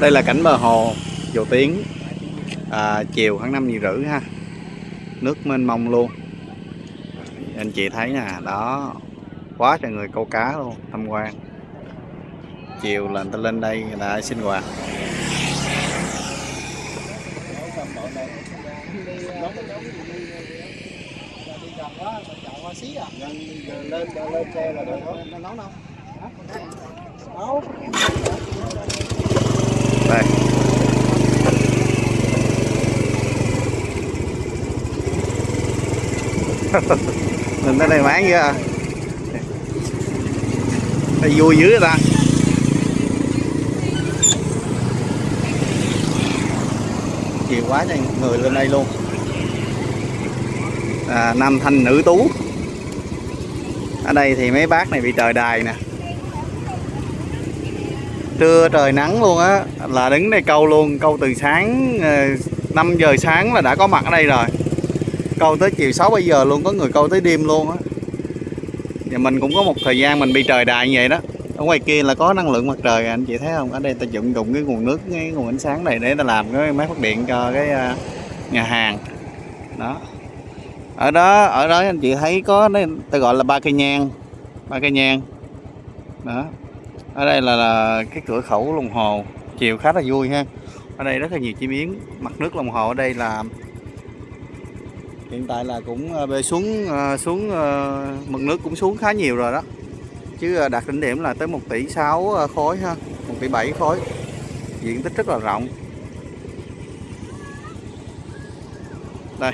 đây là cảnh bờ hồ dầu tiếng à, chiều khoảng 5 giờ rưỡi ha. Nước mênh mông luôn. Anh chị thấy nè đó. Quá trời người câu cá luôn tham quan. Chiều là người ta lên đây người ta sinh hoạt. lên lên xe là được thôi nấu đâu nấu đây mình tới đây bán chưa à? đây vui dữ ta. Nhiều quá trời người lên đây luôn. À, nam thanh nữ tú. Ở đây thì mấy bác này bị trời đài nè trưa trời nắng luôn á, là đứng đây câu luôn, câu từ sáng ờ, 5 giờ sáng là đã có mặt ở đây rồi. Câu tới chiều 6 bây giờ luôn, có người câu tới đêm luôn á. Và mình cũng có một thời gian mình bị trời đài như vậy đó. Ở ngoài kia là có năng lượng mặt trời, anh chị thấy không? Ở đây ta dụng dụng cái nguồn nước, cái nguồn ánh sáng này để ta làm cái máy phát điện cho cái ờ, nhà hàng. Đó. Ở đó ở đó anh chị thấy có ta gọi là ba cây nhang, ba cây nhang. Đó ở đây là, là cái cửa khẩu lòng hồ. Chiều khá là vui ha. Ở đây rất là nhiều chim yến mặt nước lòng hồ ở đây là hiện tại là cũng ờ, bê xuống ờ, xuống ờ, mực nước cũng xuống khá nhiều rồi đó. Chứ đạt đỉnh điểm là tới 1 tỷ 6 khối ha 1 tỷ 7 khối. Diện tích rất là rộng. Đây.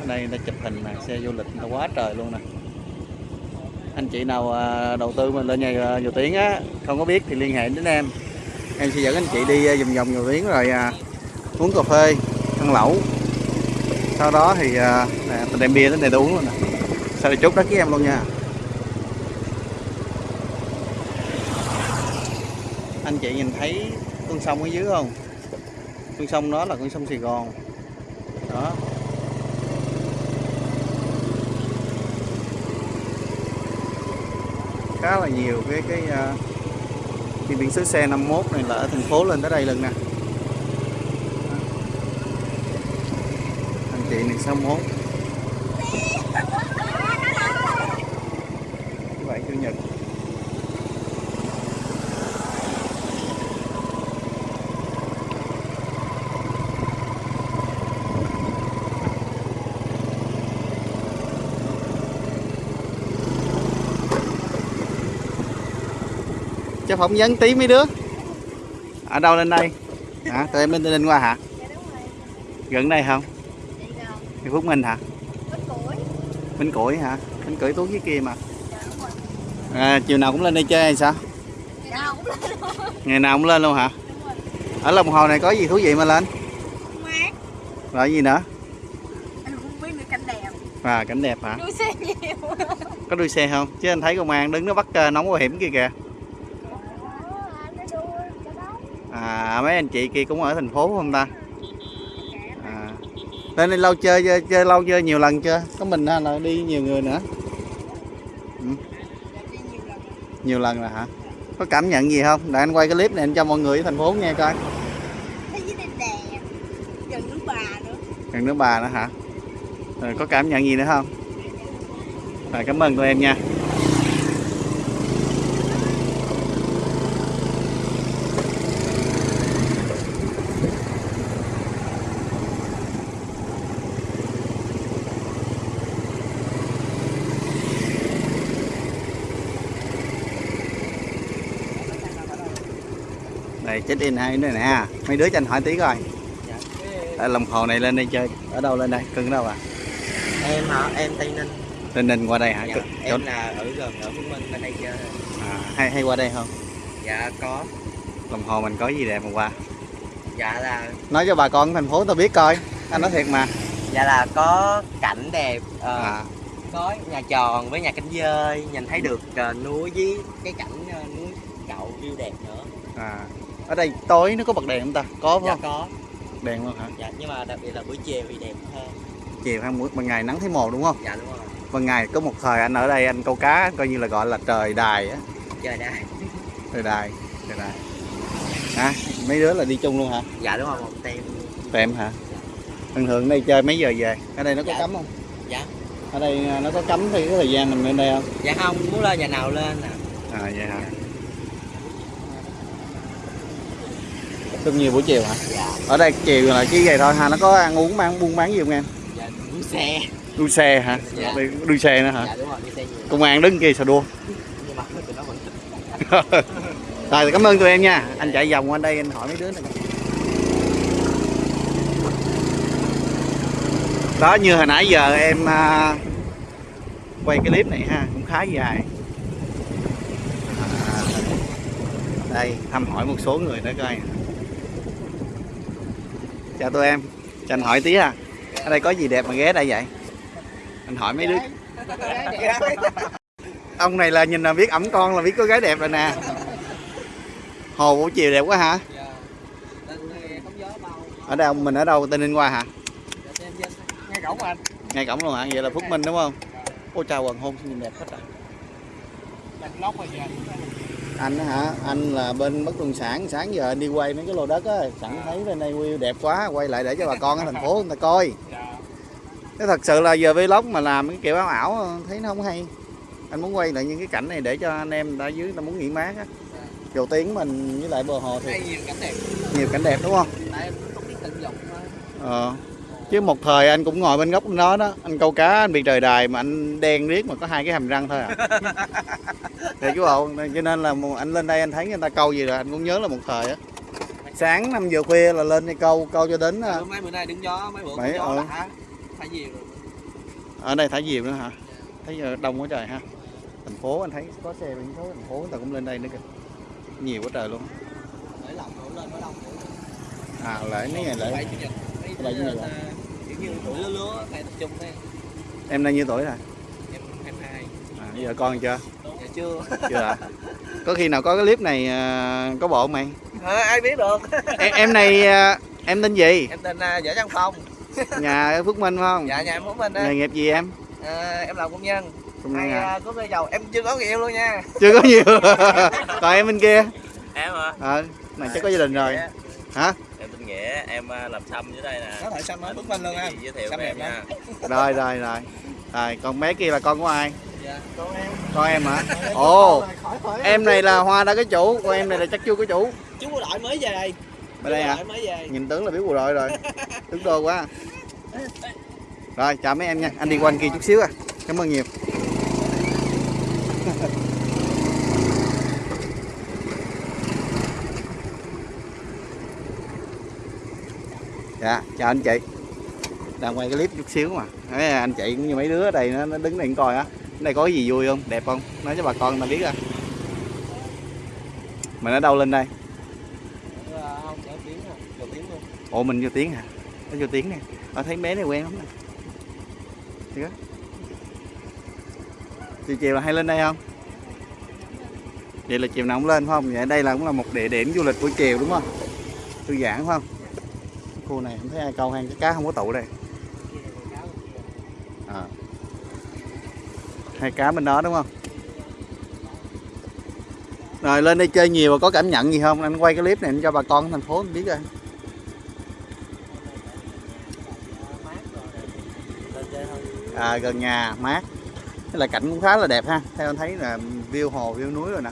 Ở đây người ta chụp hình nè xe du lịch nó quá trời luôn nè anh chị nào à, đầu tư mình lên nhà à, nhiều tiếng á không có biết thì liên hệ đến em. Em sẽ dẫn anh chị đi à, vòng vòng nhiều tiếng rồi uống cà phê ăn lẩu. Sau đó thì nè, mình đem bia đến đây uống luôn nè. Sau này chốt đất với em luôn nha. Anh chị nhìn thấy con sông ở dưới không? Con sông đó là con sông Sài Gòn. Đó. Khá là nhiều cái cái uh, cái biển số xe 51 này là ở thành phố lên tới đây lần nè. Anh chị này 61 thứ bảy chủ nhật cho phỏng vấn tí mấy đứa. Ở đâu lên đây? Hả? Tụi em lên lên qua hả? Gần đây không? Thì phúc minh hả? Bánh củi hả? Bánh củi tú dưới kia mà. À, chiều nào cũng lên đây chơi hay sao? Ngày nào cũng lên luôn. Hả? Ở lòng hồ này có gì thú vị mà lên? Rồi gì nữa? À cảnh đẹp hả? Đuôi xe nhiều. Có đuôi xe không? Chứ anh thấy công an đứng nó bắt ờ, nóng bảo hiểm kia kìa à mấy anh chị kia cũng ở thành phố không ta? À. lên đây lâu chơi, chơi lâu chơi nhiều lần chưa? Có mình là đi nhiều người nữa. Ừ. nhiều lần rồi hả? Có cảm nhận gì không? Để anh quay cái clip này anh cho mọi người ở thành phố nghe coi. Gần nước bà nữa. Gần nước bà nữa hả? Rồi có cảm nhận gì nữa không? Rồi cảm ơn tụi em nha check in hai nữa nè. Mấy đứa cho anh hỏi tí coi. Tại lòng hồ này lên đây chơi. Ở đâu lên đây? Cưng đâu à? Em hả? Em tây ninh. Tây ninh qua đây hả? Dạ, Chỗ- em là ở gần ở phú minh bên đây chơi. À, hay hay qua đây không? Dạ có. Lòng hồ mình có gì đẹp mà qua? Dạ là nói cho bà con thành phố tao biết coi. Anh nói thiệt mà. Dạ là có cảnh đẹp ờ, à, có nhà tròn với nhà cánh dơi nhìn thấy được ờ, núi với cái cảnh ờ, núi cậu view đẹp nữa. À ở đây tối nó có bật đèn không ta có dạ không có đèn luôn hả dạ nhưng mà đặc biệt là buổi chiều thì đẹp hơn chiều hay buổi ban ngày nắng thấy mồ đúng không dạ đúng rồi ban ngày có một thời anh ở đây anh câu cá coi như là gọi là trời đài á trời đây trời đài Đây này. À, mấy đứa là đi chung luôn hả? dạ đúng rồi một tem Tem hả? Thường thường đây chơi mấy giờ về? Ở đây nó có Dạ. cấm không? dạ Ở đây à, nó có cấm thì cái thời gian mình lên đây không? dạ không muốn lên nhà nào lên nè À vậy hả? Rất nhiều buổi chiều hả? dạ Ở đây chiều là chỉ vậy thôi ha, nó có ăn uống bán buôn bán gì không em? dạ đua xe Đua xe hả? Dạ. Đua xe nữa hả? dạ đúng rồi đua xe nhiều Công an đứng kia sao đua? nhưng mà tụi nó vẫn thích Rồi cảm ơn tụi em nha. Anh chạy vòng qua đây anh hỏi mấy đứa này. Đó như hồi nãy giờ em à, quay cái clip này ha, cũng khá dài. À, đây thăm hỏi một số người đó coi. Chào tụi em. Cho anh hỏi tí à. Ở đây có gì đẹp mà ghé đây vậy? Anh hỏi mấy đứa. Ông này là nhìn là biết ẩm con là biết có gái đẹp rồi nè. Hồ buổi chiều đẹp quá hả? dạ Ở đâu mình ở đâu Tây Ninh qua hả? dạ nghe cổng anh Ngay cổng luôn hả? Vậy là Phước Minh đúng không? Ôi chào hoàng hôn nhìn đẹp hết rồi. Anh á hả? Anh là bên bất động sản, sáng giờ anh đi quay mấy cái lô đất á, sẵn thấy bên đây view đẹp quá, quay lại để cho bà con ở thành phố người ta coi. Cái thật sự là giờ vlog mà làm cái kiểu ảo ảo thấy nó không hay. Anh muốn quay lại những cái cảnh này để cho anh em đã dưới ta muốn nghỉ mát á. Dầu tiếng mình với lại bờ hồ thì nhiều cảnh đẹp nhiều cảnh đẹp đúng không? Ờ. Chứ một thời anh cũng ngồi bên góc đó đó, anh câu cá anh bị trời đài mà anh đen riết mà có hai cái hàm răng thôi à. Thì chú bộ, cho nên là một- anh lên đây anh thấy người ta câu gì rồi anh cũng nhớ là một thời á. Sáng 5 giờ khuya là lên đây câu, câu cho đến à, ừ, mấy bữa nay đứng gió mấy bữa Mấy, gió ờ. đã phải nhiều rồi ở đây thả diều nữa hả? Thấy giờ đông quá trời ha. Thành phố anh thấy có xe biển số thành phố người ta cũng lên đây nữa kìa. Nhiều quá trời luôn. để lòng đổ lên mới đông À lại mấy ngày bảy lại. à? kiểu như tuổi lứa lứa phải tập trung thế Em nay nhiêu tuổi rồi? em em hai. À, giờ con chưa? dạ chưa. Chưa hả? Có khi nào có cái clip này à, có bộ không mày? à, ai biết được? Em, em này à, em tên gì? Em tên uh, võ văn phong. Nhà ở phước minh phải không? Dạ nhà em phú minh nghề nghiệp gì em? À, em làm công nhân. Công hay nhân à? có cây dầu em chưa có người yêu luôn nha. Chưa có nhiều. Còn em bên kia? Em hả? Ờ này chắc có gia đình rồi. Hả? em tên nghĩa em à, làm xăm dưới đây nè. Có thể xăm ở phú minh luôn gì giới thiệu Xăm em đẹp nha. Rồi rồi rồi. Rồi còn bé kia là con của ai? Dạ. Con em. Con em hả? Ồ. Khỏi khỏi em này là hoa đã có chủ? Còn em này là chắc chưa có chủ. Chú bộ đội mới về. Bên đây Chú bộ hả? Mới nhìn tướng là biết bộ đội rồi. Tướng đô quá. Rồi chào mấy em nha. Anh đi qua anh kia chút xíu à. Cảm ơn nhiều dạ chào anh chị. Đang quay cái clip chút xíu mà. Đấy, anh chị cũng như mấy đứa ở đây nó, nó đứng đây coi á. Đây có cái gì vui không? Đẹp không? Nói cho bà con ta biết à mình ở đâu lên đây? Ồ mình vô tiếng hả? Nó vô tiếng nè. Ở thấy bé này quen lắm nè. Được chiều chiều là hay lên đây không? Vậy là chiều nào cũng lên phải không? Vậy đây là cũng là một địa điểm du lịch buổi chiều đúng không? Thư giãn phải không? Khu này không thấy ai câu hang cái cá không có tụ đây. À. hai cá bên đó đúng không? Rồi lên đây chơi nhiều và có cảm nhận gì không? Anh quay cái clip này cho bà con thành phố biết rồi à, gần nhà mát. Thế là cảnh cũng khá là đẹp ha. Theo anh thấy là view hồ view núi rồi nè.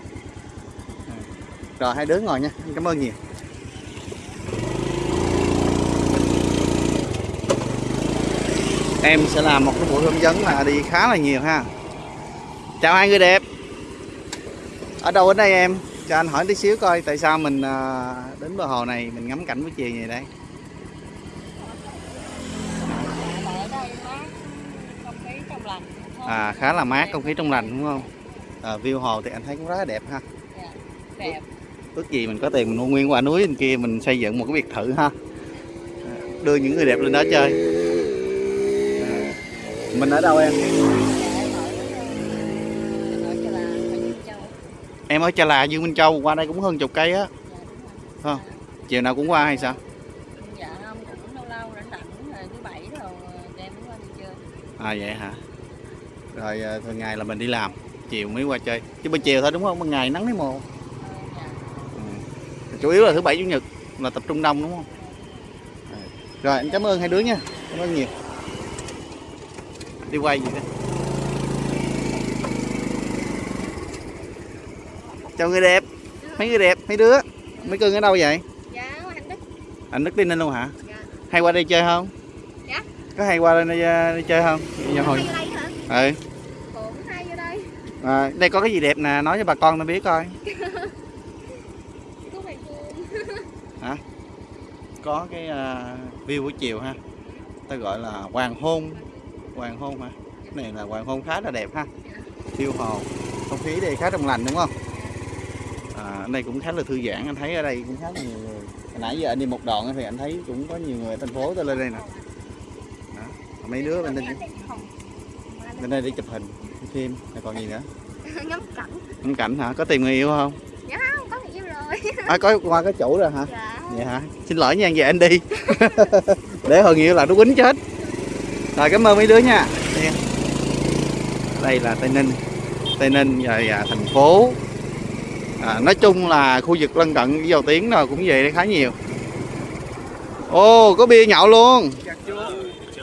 Rồi hai đứa ngồi nha. Cảm ơn nhiều. Em sẽ làm một cái buổi hướng dẫn là đi khá là nhiều ha. Chào hai người đẹp. Ở đâu ở đây em? Cho anh hỏi tí xíu coi tại sao mình à, đến bờ hồ này mình ngắm cảnh buổi chiều như đây. À khá là mát không khí trong lành đúng không? À, view hồ thì anh thấy cũng rất là đẹp ha. Đẹp. Ước gì mình có tiền mình mua nguyên quả núi bên kia mình xây dựng một cái biệt thự ha. Đưa những người đẹp lên đó chơi mình ở đâu em? Em ở Chà Là Dương Minh Châu. Qua đây cũng hơn chục cây á. Không. chiều nào cũng qua hay sao? Dạ không cũng lâu lâu rảnh rảnh rồi thứ bảy rồi đem qua đi chơi. À vậy hả? Rồi à, thường ngày là mình đi làm chiều mới qua chơi. Chứ bên chiều thôi đúng không? Ban ngày nắng thấy mồ Ờ, dạ. ừ. chủ yếu là thứ bảy chủ nhật là tập trung đông đúng không? Rồi anh cảm ơn hai đứa nha. Cảm ơn nhiều đi quay gì đó chào người đẹp. Mấy người đẹp mấy đứa? Mấy cưng ở đâu vậy? Dạ anh đức. Anh đức đi ninh luôn hả? Dạ. Hay qua đây chơi không? Dạ. có hay qua đây, đây, chơi không? Giờ hồi. Đây hả? Ừ. Cũng hay vô đây. À, đây có cái gì đẹp nè nói cho bà con nó biết coi. Vuông có cái à, view buổi chiều ha. Ta gọi là hoàng hôn hoàng hôn hả? Cái này là hoàng hôn khá là đẹp ha. View hồ không khí đây khá trong lành đúng không? À, ở đây cũng khá là thư giãn. Anh thấy ở đây cũng khá là nhiều người. Hồi nãy giờ anh đi một đoạn thì anh thấy cũng có nhiều người ở thành phố tới lên đây nè. Đó. mấy đứa bên đây bên đây để chụp hình phim rồi còn gì nữa? Ngắm cảnh. Ngắm cảnh hả? Có tìm người yêu không? Dạ không có người yêu rồi. À, có qua cái chủ rồi hả? Dạ. Vậy hả xin lỗi nha về anh đi. Để hồi nghĩa là nó quýnh chết rồi cảm ơn mấy đứa nha. Nha. đây là tây ninh. Tây ninh và, và thành phố. À, nói chung là khu vực lân cận với dầu tiếng nào cũng về đây khá nhiều. Ô có bia nhậu luôn.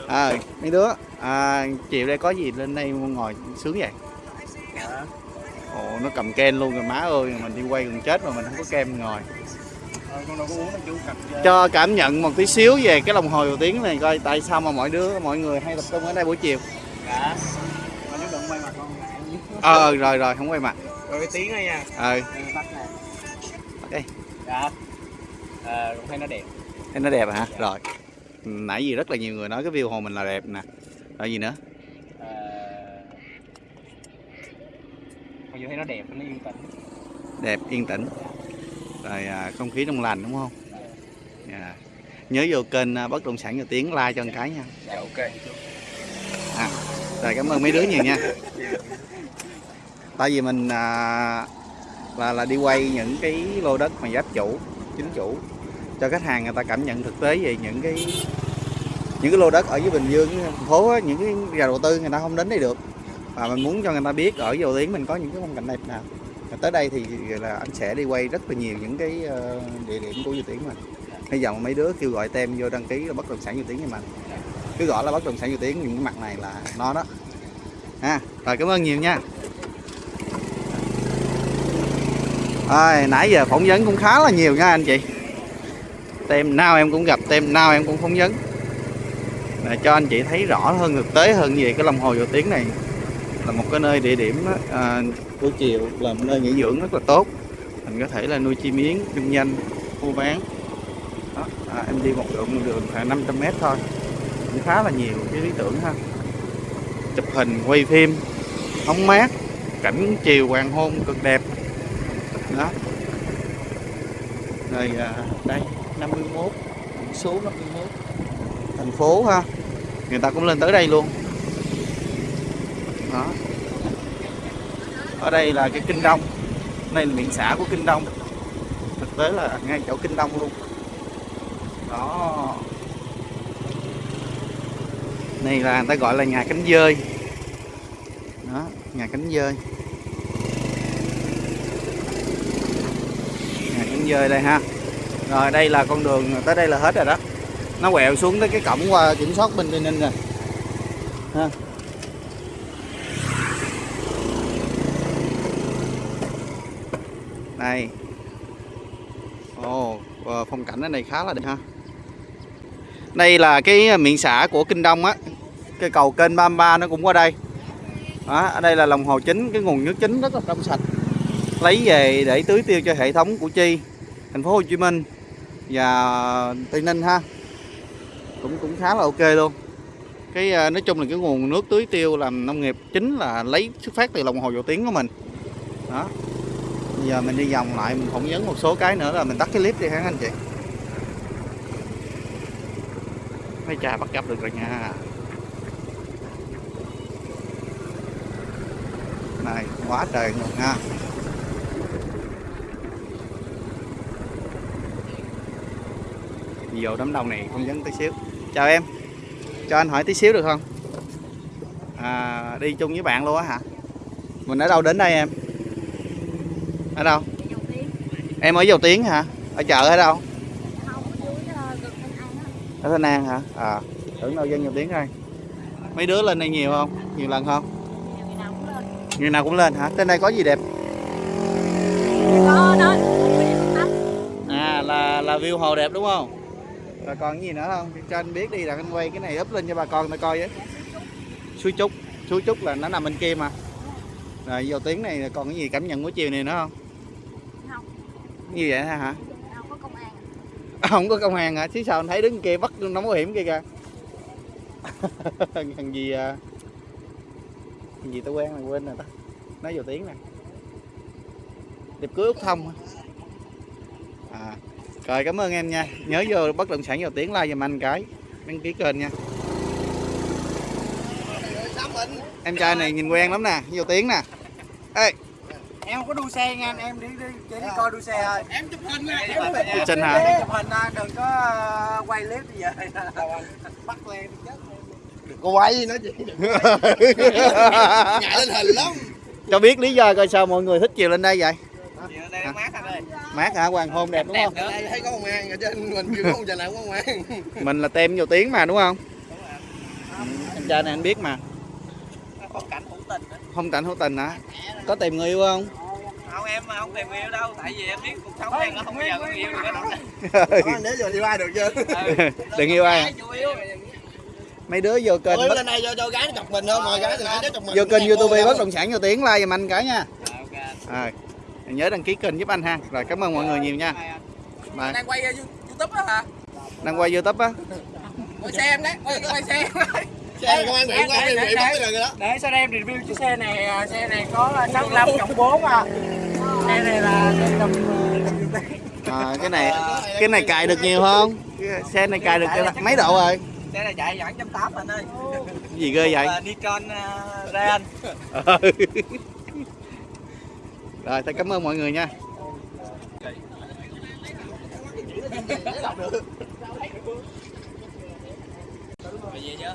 À, mấy đứa à, chiều đây có gì lên đây ngồi sướng vậy? Ồ nó cầm ken luôn rồi má ơi mình đi quay gần chết mà mình không có kem ngồi cho cảm nhận một tí xíu về cái đồng hồ dầu tiếng này coi tại sao mà mọi đứa mọi người hay tập trung ở đây buổi chiều. Dạ ờ rồi rồi không quay mặt. Rồi cái tiếng này nha. Ờ. Đây dạ. À, cũng thấy nó đẹp. Thấy nó đẹp hả? Rồi. Nãy giờ rất là nhiều người nói cái view hồ mình là đẹp nè. Rồi gì nữa? À, mặc dù thấy nó đẹp nó yên tĩnh. Đẹp yên tĩnh rồi à, không khí trong lành đúng không? Dạ. nhớ vô kênh à, bất động sản dầu tiếng like cho một cái nha. Dạ ok. À, rồi cảm ơn mấy đứa nhiều nha. Tại vì mình à, là là đi quay những cái lô đất mà giáp chủ chính chủ cho khách hàng người ta cảm nhận thực tế về những cái những cái lô đất ở dưới Bình Dương thành phố á, những cái nhà đầu tư người ta không đến đây được. Và mình muốn cho người ta biết ở dầu tiếng mình có những cái phong cảnh đẹp nào. Và tới đây thì là anh sẽ đi quay rất là nhiều những cái ờ, địa điểm của du tiến mình bây giờ mấy đứa kêu gọi tem vô đăng ký là bất động sản du tiến cho mình cứ gọi là bất động sản du tiến những cái mặt này là nó đó. Ha rồi cảm ơn nhiều nha. À, nãy giờ phỏng vấn cũng khá là nhiều nha anh chị. Tem nào em cũng gặp tem nào em cũng phỏng vấn. Để cho anh chị thấy rõ hơn thực tế hơn về cái lòng hồ dầu tiếng này. Là một cái nơi địa điểm đó à, buổi chiều là một nơi nghỉ dưỡng rất là tốt. Mình có thể là nuôi chim yến kinh doanh mua bán đó, à, em đi một đường một đường khoảng 500 mét thôi. Cũng khá là nhiều cái lý tưởng ha. Chụp hình quay phim hóng mát cảnh chiều hoàng hôn cực đẹp. Đó. Rồi à, đây 51 số 51 thành phố ha. Người ta cũng lên tới đây luôn. Ở đây là cái kinh đông. Đây là miệng xã của kinh đông. Thực tế là ngay chỗ kinh đông luôn. Đó. Này là người ta gọi là nhà cánh dơi. Đó, nhà cánh dơi. Nhà cánh dơi đây ha. Rồi, đây là con đường tới đây là hết rồi đó. Nó quẹo xuống tới cái cổng qua kiểm soát bên tây ninh rồi ha. Đây. Ồ oh, phong cảnh ở đây khá là đẹp ha. Đây là cái ờ, miệng xã của kinh đông á. Cái cầu kênh 33 nó cũng qua đây. Đó, ở đây là lòng hồ chính cái nguồn nước chính rất là trong sạch. Lấy về để tưới tiêu cho hệ thống củ chi thành phố Hồ Chí Minh và Tây Ninh ha. Cũng cũng khá là ok luôn. Cái ờ, nói chung là cái nguồn nước tưới tiêu làm nông nghiệp chính là lấy xuất phát từ lòng hồ dầu tiếng của mình. Đó giờ mình đi vòng lại mình phỏng vấn một số cái nữa là mình tắt cái clip đi hả anh chị? Mấy cha bắt gặp được rồi nha. Này quá trời luôn ha vô đám đông này phỏng vấn tí xíu. Chào em. Cho anh hỏi tí xíu được không? À, đi chung với bạn luôn á hả? Mình ở đâu đến đây em? Ở đâu? Em ở dầu tiếng hả? Ở chợ ở đâu? Ở Thanh An hả? À tưởng đâu dân dầu tiếng đây. Mấy đứa lên đây nhiều không? Nhiều lần không? Ngày nào cũng lên. Hả? Trên đây có gì đẹp? Có đó à là là view hồ đẹp đúng không? Rồi còn cái gì nữa không? Cho anh biết đi, là anh quay cái này up lên cho bà con người ta coi với. Suối trúc. Suối trúc là nó nằm bên kia mà. Rồi vô tiếng này còn cái gì cảm nhận của chiều này nữa không? Như vậy hả? Đâu có công an. À, không có công an hả? Chứ sao anh thấy đứng kia bắt nóng bảo hiểm kia kìa. Thằng gì à thằng gì tao quen là quên rồi ta. Nói vô tiếng nè. Điệp cưới út thông à rồi cảm ơn em nha. Nhớ vô bất động sản vào tiếng like giùm anh cái. Đăng ký kênh nha. Em trai này nhìn quen lắm nè. Vô tiếng nè. Ê em không có đua xe nha anh em đi đi chỉ đi coi đua xe thôi. Em chụp hình nè chụp hình. Chụp hình hả? chụp hình đừng có ờ, quay clip bây giờ bắt lên chết Đừng có quay nó chị. Ngại lên hình lắm. Cho biết lý do coi sao mọi người thích chiều lên đây vậy? Đây là mát anh ơi mát hả? Hoàng hôn đẹp đúng không? thấy có an ở trên mình kêu không giờ nào có mình là tem vô tiếng mà đúng không? Em trai này anh biết mà. Có cảnh hữu tình nữa. không cảnh hữu tình hả? Có tìm người yêu không không em mà không tìm người yêu đâu tại vì em biết cuộc sống này nó không bao giờ có người yêu được. Anh để giờ đi ai được chưa? Đừng yêu ai. Mấy đứa vô kênh bất, lên đây cho, cho gái nó chọc mình thôi Ngồi gái thì nó chọc mình. Vô kênh youtube bất động sản vô tiếng like giùm anh cái nha. Ok. Rồi nhớ đăng ký kênh giúp anh ha. Rồi cảm ơn mọi người nhiều nha. Bye. đang quay youtube đó hả? Đang quay youtube á. Quay xe em đấy quay, quay xe Xe công an biển quá Để- bắt rồi đó. Để sao em review chiếc xe này à, xe này có 65 cộng 4 à. Xe này là xe tầm tầm à, cái này cái này cài được nhiều không? Xe này cài được mấy độ rồi? Xe này chạy khoảng trăm tám anh ơi. Cái gì ghê vậy? Nikon uh, Rayan rồi thôi cảm ơn mọi người nha. Về chưa